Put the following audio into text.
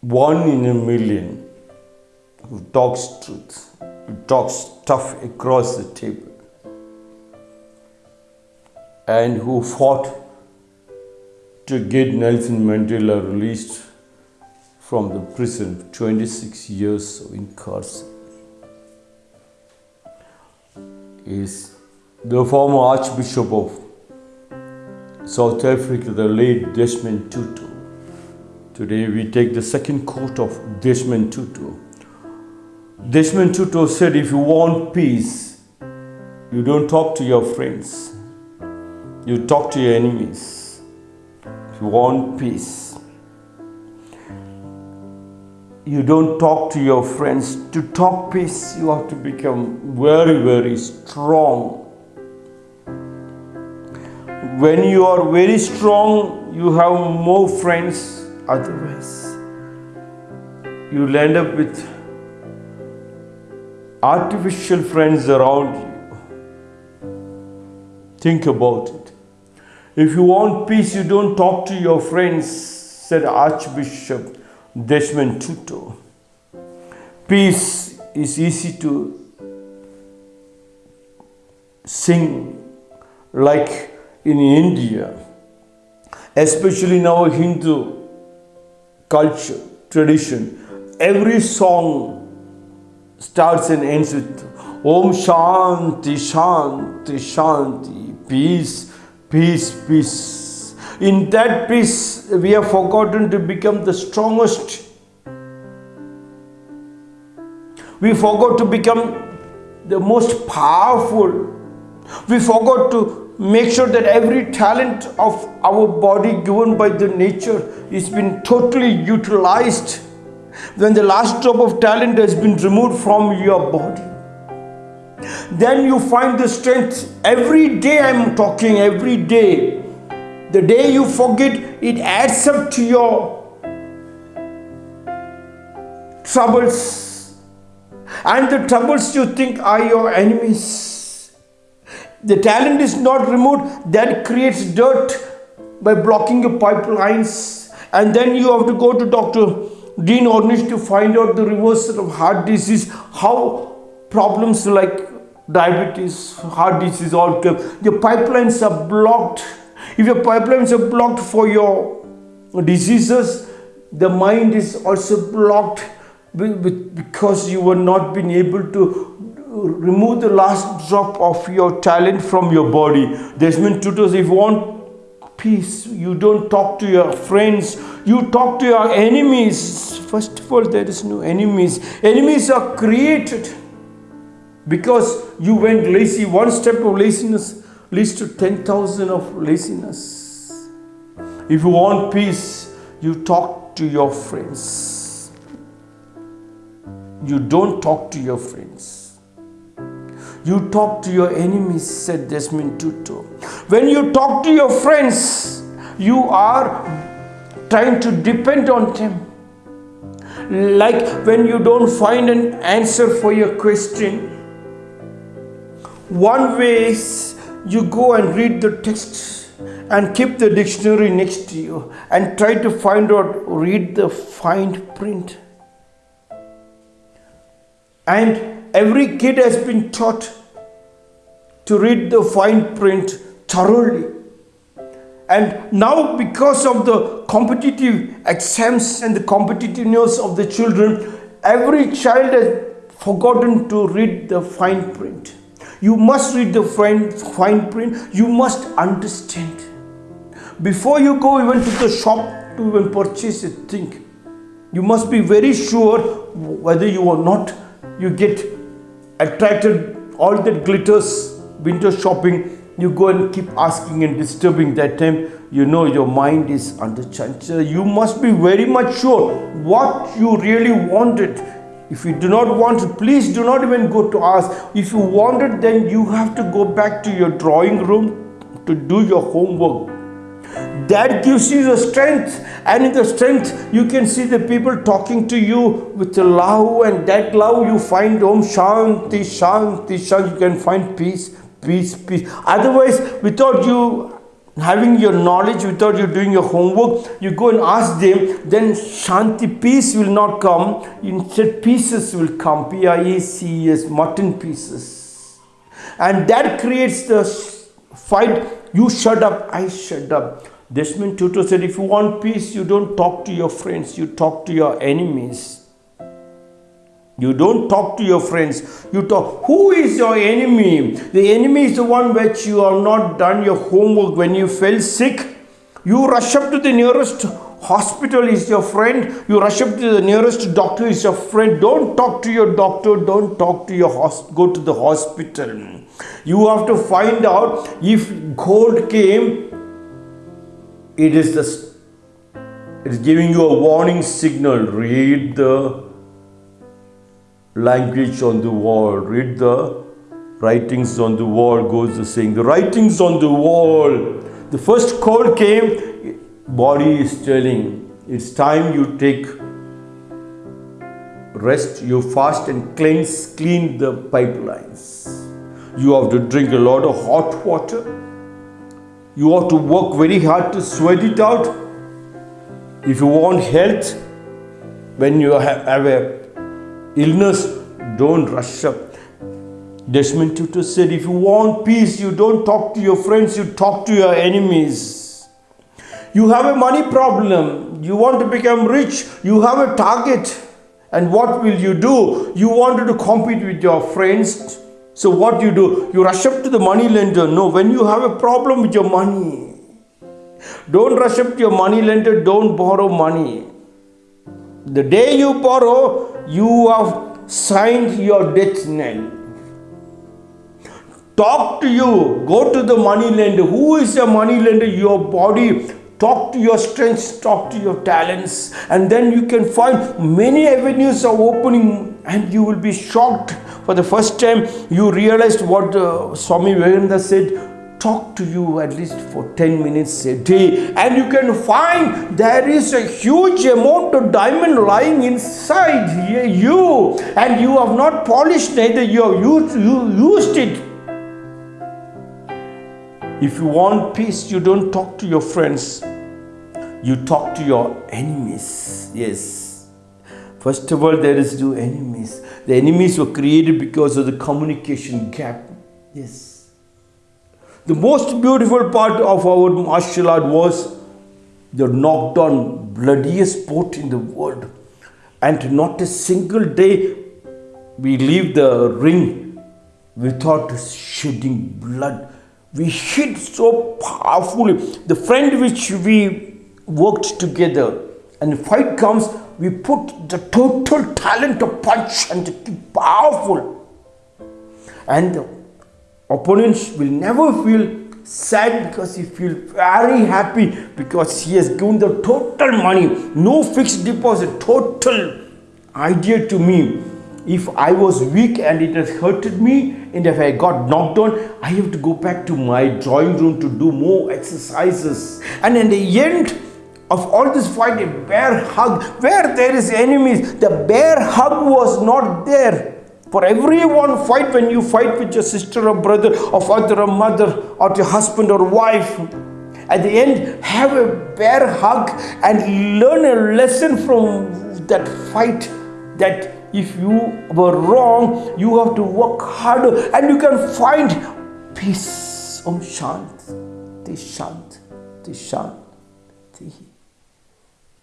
one in a million who talks truth, who talks stuff across the table, and who fought to get Nelson Mandela released from the prison 26 years of incarceration is the former Archbishop of South Africa, the late Desmond Tutu. Today we take the second quote of Desmond Tutu. Desmond Tutu said, If you want peace, you don't talk to your friends, you talk to your enemies. If you want peace, you don't talk to your friends. To talk peace, you have to become very, very strong. When you are very strong, you have more friends. Otherwise, you'll end up with artificial friends around you. Think about it. If you want peace, you don't talk to your friends, said Archbishop Desmond Tutu. Peace is easy to sing like in India, especially in our Hindu culture, tradition. Every song starts and ends with Om Shanti, Shanti, Shanti, peace, peace, peace. In that peace, we have forgotten to become the strongest. We forgot to become the most powerful. We forgot to make sure that every talent of our body given by the nature is been totally utilized. When the last drop of talent has been removed from your body then you find the strength. Every day i'm talking every day. The day you forget it adds up to your troubles. And the troubles you think are your enemies the talent is not removed that creates dirt by blocking your pipelines. And then you have to go to dr dean ornish to find out the reversal of heart disease how problems like diabetes heart disease all come your pipelines are blocked. If your pipelines are blocked for your diseases the mind is also blocked because you were not been able to remove the last drop of your talent from your body. Desmond Tutu if you want peace, you don't talk to your friends, you talk to your enemies. First of all, there is no enemies. Enemies are created because you went lazy. One step of laziness leads to 10,000 of laziness. If you want peace, you talk to your friends. You don't talk to your friends. You talk to your enemies, said Desmond Tutu. When you talk to your friends, you are trying to depend on them. Like when you don't find an answer for your question, one way is you go and read the text and keep the dictionary next to you and try to find out, read the fine print. And every kid has been taught to read the fine print thoroughly. And now, because of the competitive exams and the competitiveness of the children, every child has forgotten to read the fine print. You must read the fine, fine print, you must understand. Before you go even to the shop to even purchase a thing, you must be very sure whether you or not, you get attracted, all that glitters, window shopping, you go and keep asking and disturbing that time you know your mind is under chanchal you must be very much sure what you really wanted. If you do not want it please do not even go to ask. If you want it then you have to go back to your drawing room to do your homework that gives you the strength and in the strength you can see the people talking to you with the love and that love you find om shanti shanti shanti you can find peace peace peace otherwise without you having your knowledge without you doing your homework, you go and ask them, then Shanti, peace will not come. Instead, pieces will come. P I E C E S, mutton pieces. And that creates the fight. You shut up, I shut up. Desmond Tutu said, if you want peace, you don't talk to your friends, you talk to your enemies. You don't talk to your friends. You talk. Who is your enemy? The enemy is the one which you have not done your homework. When you fell sick, you rush up to the nearest hospital is your friend. You rush up to the nearest doctor is your friend. Don't talk to your doctor. Don't talk to your host. Go to the hospital. You have to find out if cold came. It is the. It is giving you a warning signal. Read the language on the wall. Read the writings on the wall, goes the saying. The writings on the wall. The first call came, body is telling, it's time you take rest, you fast and cleanse, clean the pipelines. You have to drink a lot of hot water. You have to work very hard to sweat it out. If you want health, when you have a illness, don't rush up. Desmond Tutu said, if you want peace, you don't talk to your friends, you talk to your enemies. You have a money problem, you want to become rich, you have a target. And what will you do? You wanted to compete with your friends. So what you do? You rush up to the money lender. No, when you have a problem with your money, don't rush up to your money lender, don't borrow money. The day you borrow, you have signed your death now. Talk to you. Go to the money lender. Who is a money lender? Your body. Talk to your strengths, talk to your talents, and then you can find many avenues are opening, and you will be shocked. For the first time, you realized what uh, Swami Vivekananda said talk to you at least for 10 minutes a day and you can find there is a huge amount of diamond lying inside you. And you have not polished neither you have used, you used it. If you want peace you don't talk to your friends. You talk to your enemies. Yes. First of all there is no enemies the enemies were created because of the communication gap yes the most beautiful part of our martial art was the knocked on bloodiest sport in the world. And not a single day we leave the ring without shedding blood. We hit so powerfully. The friend which we worked together and the fight comes, we put the total talent of punch and to powerful. And opponents will never feel sad because he feel very happy because he has given the total money. No fixed deposit total idea to me. If I was weak and it has hurted me and if I got knocked down I have to go back to my drawing room to do more exercises. And in the end of all this fight a bear hug where there is enemies the bear hug was not there for everyone, fight when you fight with your sister or brother, or father or mother, or your husband or wife. At the end, have a bear hug and learn a lesson from that fight that if you were wrong, you have to work harder and you can find peace. Om Shant, Shant, Shant.